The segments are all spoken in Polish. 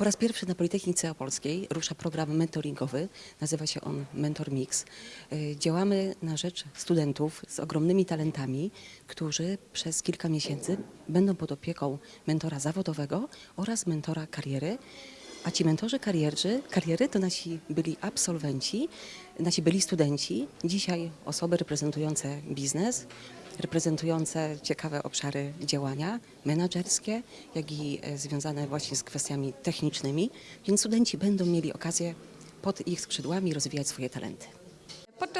Po raz pierwszy na Politechnice Opolskiej rusza program mentoringowy. Nazywa się on Mentor Mix. Y, Działamy na rzecz studentów z ogromnymi talentami, którzy przez kilka miesięcy będą pod opieką mentora zawodowego oraz mentora kariery. A ci mentorzy karierzy, kariery to nasi byli absolwenci, nasi byli studenci, dzisiaj osoby reprezentujące biznes, reprezentujące ciekawe obszary działania menedżerskie, jak i e, związane właśnie z kwestiami technicznymi, więc studenci będą mieli okazję pod ich skrzydłami rozwijać swoje talenty.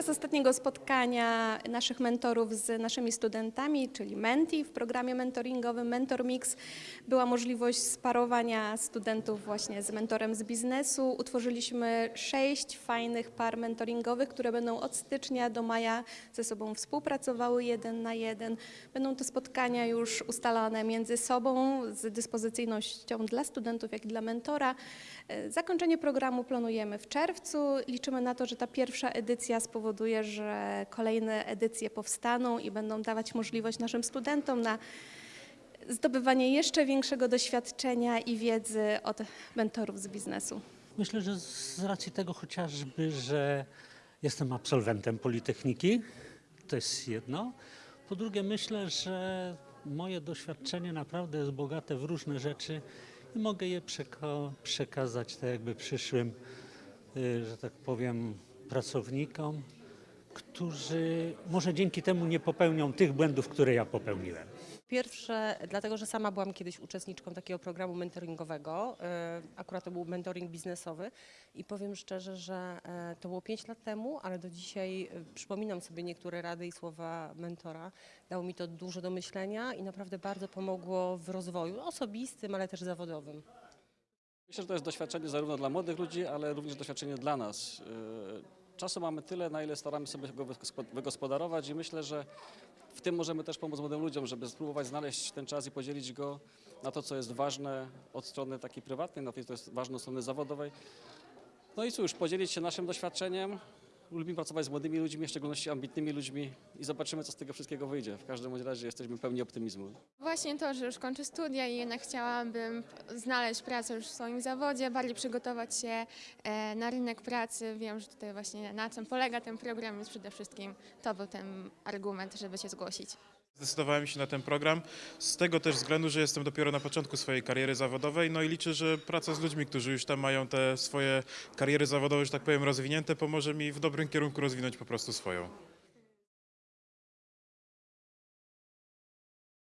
Podczas ostatniego spotkania naszych mentorów z naszymi studentami, czyli Menti w programie mentoringowym Mentor Mix, była możliwość sparowania studentów właśnie z mentorem z biznesu. Utworzyliśmy sześć fajnych par mentoringowych, które będą od stycznia do maja ze sobą współpracowały jeden na jeden. Będą to spotkania już ustalane między sobą z dyspozycyjnością dla studentów, jak i dla mentora. E, Zakończenie programu planujemy w czerwcu. Liczymy na to, że ta pierwsza edycja spowoduje, że kolejne edycje powstaną i będą dawać możliwość naszym studentom na zdobywanie jeszcze większego doświadczenia i wiedzy od mentorów z biznesu. Myślę, że z racji tego chociażby, że jestem absolwentem Politechniki, to jest jedno. Po drugie, myślę, że moje doświadczenie naprawdę jest bogate w różne rzeczy i mogę je przeko- przekazać tak jakby przyszłym, y, że tak powiem, pracownikom, którzy może dzięki temu nie popełnią tych błędów, które ja popełniłem. Pierwsze, dlatego że sama byłam kiedyś uczestniczką takiego programu mentoringowego, e, akurat to był mentoring biznesowy i powiem szczerze, że e, to było 5 lat temu, ale do dzisiaj e, przypominam sobie niektóre rady i słowa mentora. Dało mi to dużo do myślenia i naprawdę bardzo pomogło w rozwoju osobistym, ale też zawodowym. Myślę, że to jest doświadczenie zarówno dla młodych ludzi, ale również doświadczenie dla nas. Czasu mamy tyle, na ile staramy sobie go wygospo- wygospodarować i myślę, że w tym możemy też pomóc młodym ludziom, żeby spróbować znaleźć ten czas i podzielić go na to, co jest ważne od strony takiej prywatnej, na to, co jest ważne od strony zawodowej. No i cóż, podzielić się naszym doświadczeniem. Lubimy pracować z młodymi ludźmi, w szczególności ambitnymi ludźmi i zobaczymy, co z tego wszystkiego wyjdzie. W każdym razie jesteśmy pełni optymizmu. Właśnie to, że już kończę studia i jednak chciałabym znaleźć pracę już w swoim zawodzie, bardziej przygotować się e, na rynek pracy. Wiem, że tutaj właśnie na czym polega ten program, więc przede wszystkim to był ten argument, żeby się zgłosić. Zdecydowałem się na ten program z tego też względu, że jestem dopiero na początku swojej kariery zawodowej, no i liczę, że praca z ludźmi, którzy już tam mają te swoje kariery zawodowe, że tak powiem, rozwinięte, pomoże mi w dobrym kierunku rozwinąć po prostu swoją.